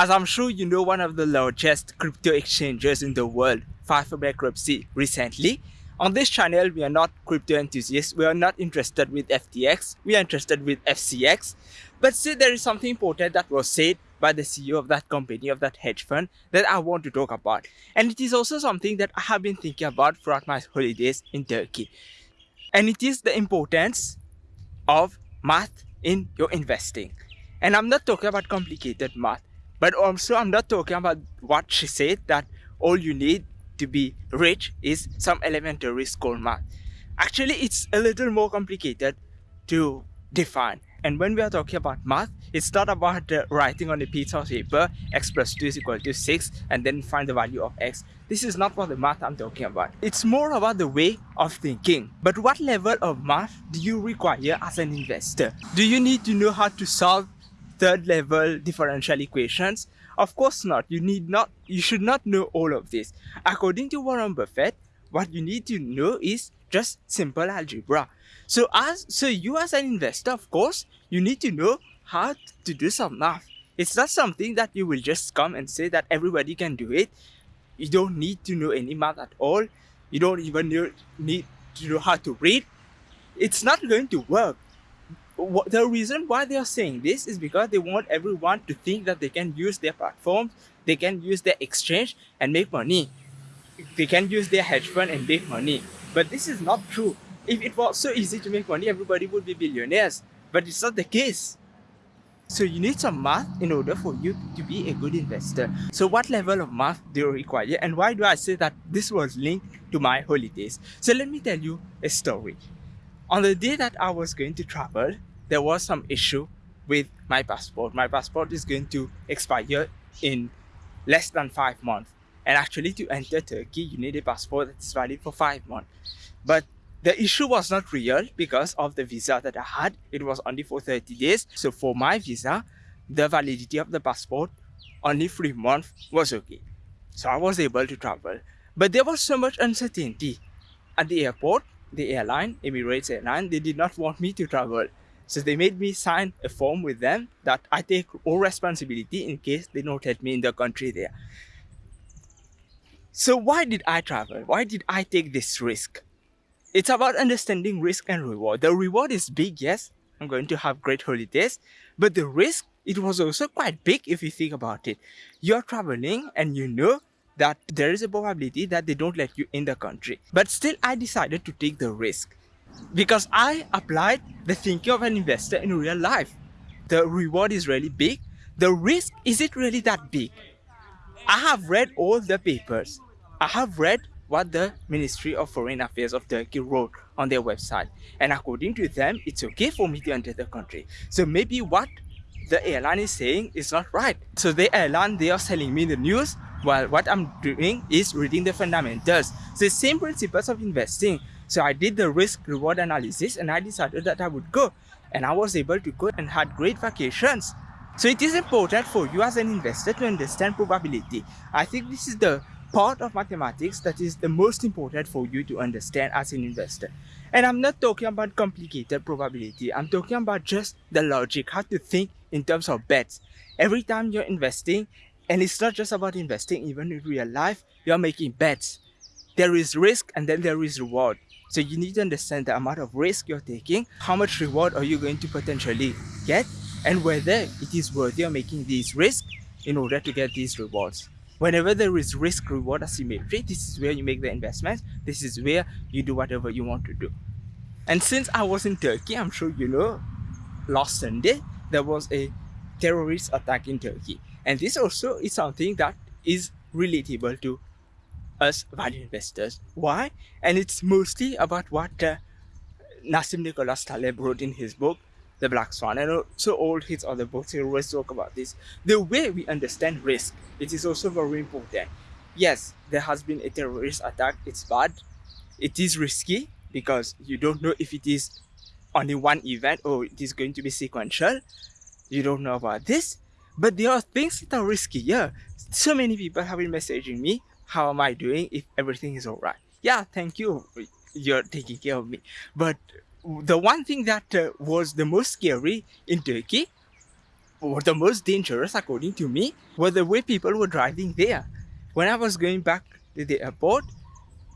As I'm sure you know, one of the largest crypto exchanges in the world filed for bankruptcy recently. On this channel, we are not crypto enthusiasts. We are not interested with FTX. We are interested with FCX. But still, there is something important that was said by the CEO of that company, of that hedge fund, that I want to talk about. And it is also something that I have been thinking about throughout my holidays in Turkey. And it is the importance of math in your investing. And I'm not talking about complicated math. But also, I'm not talking about what she said that all you need to be rich is some elementary school math. Actually, it's a little more complicated to define. And when we are talking about math, it's not about uh, writing on a piece of paper x plus 2 is equal to 6 and then find the value of x. This is not what the math I'm talking about. It's more about the way of thinking. But what level of math do you require as an investor? Do you need to know how to solve third level differential equations? Of course not. You need not, you should not know all of this. According to Warren Buffett, what you need to know is just simple algebra. So as, so you as an investor, of course, you need to know how to do some math. It's not something that you will just come and say that everybody can do it. You don't need to know any math at all. You don't even need to know how to read. It's not going to work the reason why they are saying this is because they want everyone to think that they can use their platforms, they can use their exchange and make money. They can use their hedge fund and make money. But this is not true. If it was so easy to make money, everybody would be billionaires. But it's not the case. So you need some math in order for you to be a good investor. So what level of math do you require and why do I say that this was linked to my holidays? So let me tell you a story. On the day that I was going to travel, there was some issue with my passport. My passport is going to expire in less than five months. And actually to enter Turkey, you need a passport that's valid for five months. But the issue was not real because of the visa that I had. It was only for 30 days. So for my visa, the validity of the passport, only three months was okay. So I was able to travel. But there was so much uncertainty. At the airport, the airline, Emirates Airline, they did not want me to travel. So they made me sign a form with them that I take all responsibility in case they don't let me in the country there. So why did I travel? Why did I take this risk? It's about understanding risk and reward. The reward is big, yes. I'm going to have great holidays. But the risk, it was also quite big if you think about it. You're traveling and you know that there is a probability that they don't let you in the country. But still, I decided to take the risk because I applied the thinking of an investor in real life. The reward is really big. The risk, is it really that big? I have read all the papers. I have read what the Ministry of Foreign Affairs of Turkey wrote on their website. And according to them, it's okay for me to enter the country. So maybe what the airline is saying is not right. So the airline, they are selling me the news while what I'm doing is reading the fundamentals. So the same principles of investing. So I did the risk reward analysis and I decided that I would go and I was able to go and had great vacations. So it is important for you as an investor to understand probability. I think this is the part of mathematics that is the most important for you to understand as an investor. And I'm not talking about complicated probability. I'm talking about just the logic, how to think in terms of bets. Every time you're investing, and it's not just about investing, even in real life, you're making bets. There is risk and then there is reward. So you need to understand the amount of risk you're taking, how much reward are you going to potentially get, and whether it is worthy of making these risks in order to get these rewards. Whenever there is risk reward asymmetry, this is where you make the investments. This is where you do whatever you want to do. And since I was in Turkey, I'm sure you know, last Sunday, there was a terrorist attack in Turkey. And this also is something that is relatable to us value investors. Why? And it's mostly about what uh, Nassim Nicholas Taleb wrote in his book, The Black Swan, and also all his other books. He always talk about this. The way we understand risk, it is also very important. Yes, there has been a terrorist attack. It's bad. It is risky because you don't know if it is only one event or it is going to be sequential. You don't know about this. But there are things that are risky. Yeah, so many people have been messaging me how am I doing if everything is all right? Yeah, thank you. You're taking care of me. But the one thing that uh, was the most scary in Turkey or the most dangerous according to me were the way people were driving there. When I was going back to the airport,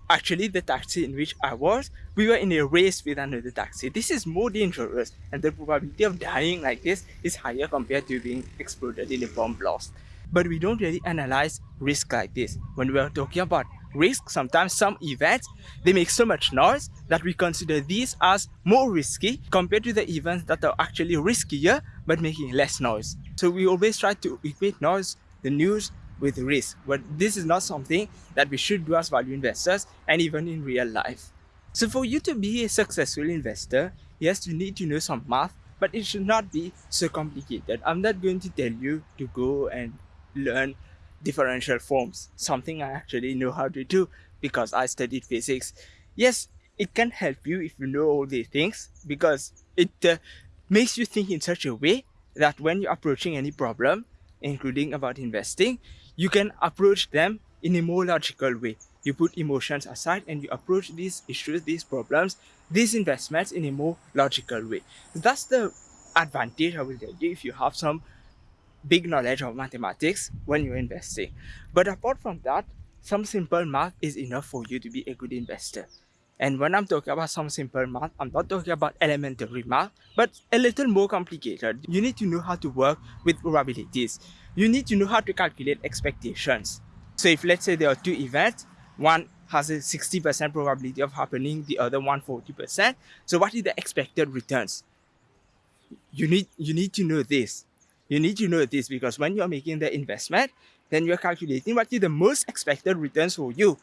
actually the taxi in which I was, we were in a race with another taxi. This is more dangerous and the probability of dying like this is higher compared to being exploded in a bomb blast. But we don't really analyze risk like this. When we are talking about risk, sometimes some events, they make so much noise that we consider these as more risky compared to the events that are actually riskier but making less noise. So we always try to equate noise, the news, with risk. But this is not something that we should do as value investors and even in real life. So for you to be a successful investor, yes, you need to know some math, but it should not be so complicated. I'm not going to tell you to go and learn differential forms, something I actually know how to do because I studied physics. Yes, it can help you if you know all these things because it uh, makes you think in such a way that when you're approaching any problem, including about investing, you can approach them in a more logical way. You put emotions aside and you approach these issues, these problems, these investments in a more logical way. That's the advantage I will tell you if you have some big knowledge of mathematics when you're investing. But apart from that, some simple math is enough for you to be a good investor. And when I'm talking about some simple math, I'm not talking about elementary math, but a little more complicated. You need to know how to work with probabilities. You need to know how to calculate expectations. So if let's say there are two events, one has a 60% probability of happening, the other one 40%. So what is the expected returns? You need, you need to know this. You need to know this because when you're making the investment, then you're calculating what is the most expected returns for you.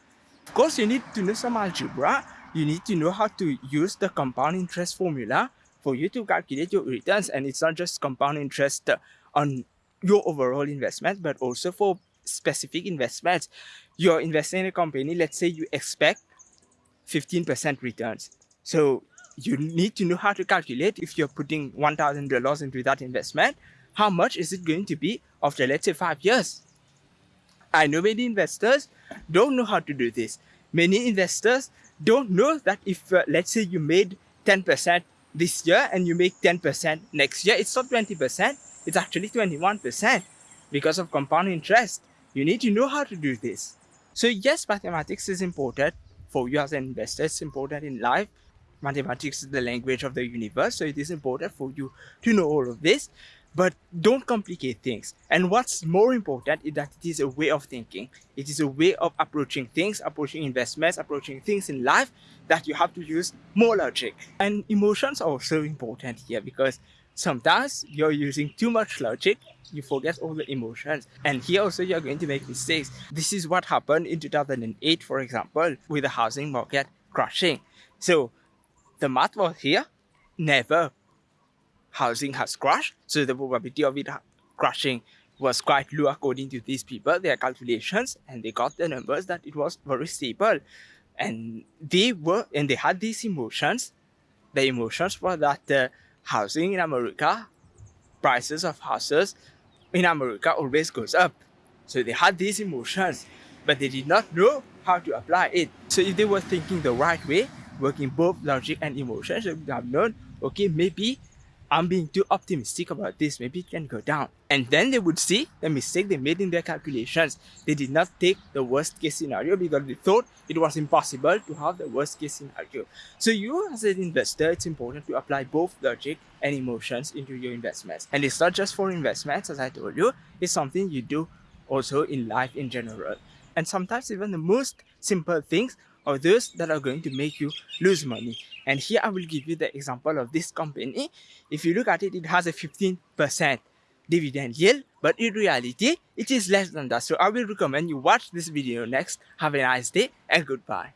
Of course, you need to know some algebra. You need to know how to use the compound interest formula for you to calculate your returns. And it's not just compound interest on your overall investment, but also for specific investments. You're investing in a company, let's say you expect 15% returns. So you need to know how to calculate if you're putting $1,000 into that investment, how much is it going to be after let's say five years? I know many investors don't know how to do this. Many investors don't know that if uh, let's say you made 10% this year and you make 10% next year, it's not 20%, it's actually 21% because of compound interest. You need to know how to do this. So yes, mathematics is important for you as an investor. It's important in life. Mathematics is the language of the universe. So it is important for you to know all of this but don't complicate things. And what's more important is that it is a way of thinking. It is a way of approaching things, approaching investments, approaching things in life that you have to use more logic. And emotions are also important here because sometimes you're using too much logic, you forget all the emotions. And here also you're going to make mistakes. This is what happened in 2008, for example, with the housing market crashing. So the math was here, never housing has crashed. So the probability of it crashing was quite low according to these people, their calculations, and they got the numbers that it was very stable. And they were, and they had these emotions. The emotions were that uh, housing in America, prices of houses in America always goes up. So they had these emotions, but they did not know how to apply it. So if they were thinking the right way, working both logic and emotions, they would have known, okay, maybe I'm being too optimistic about this, maybe it can go down. And then they would see the mistake they made in their calculations. They did not take the worst case scenario because they thought it was impossible to have the worst case scenario. So you as an investor, it's important to apply both logic and emotions into your investments. And it's not just for investments, as I told you, it's something you do also in life in general. And sometimes even the most simple things are those that are going to make you lose money. And here I will give you the example of this company. If you look at it, it has a 15% dividend yield, but in reality, it is less than that. So I will recommend you watch this video next. Have a nice day and goodbye.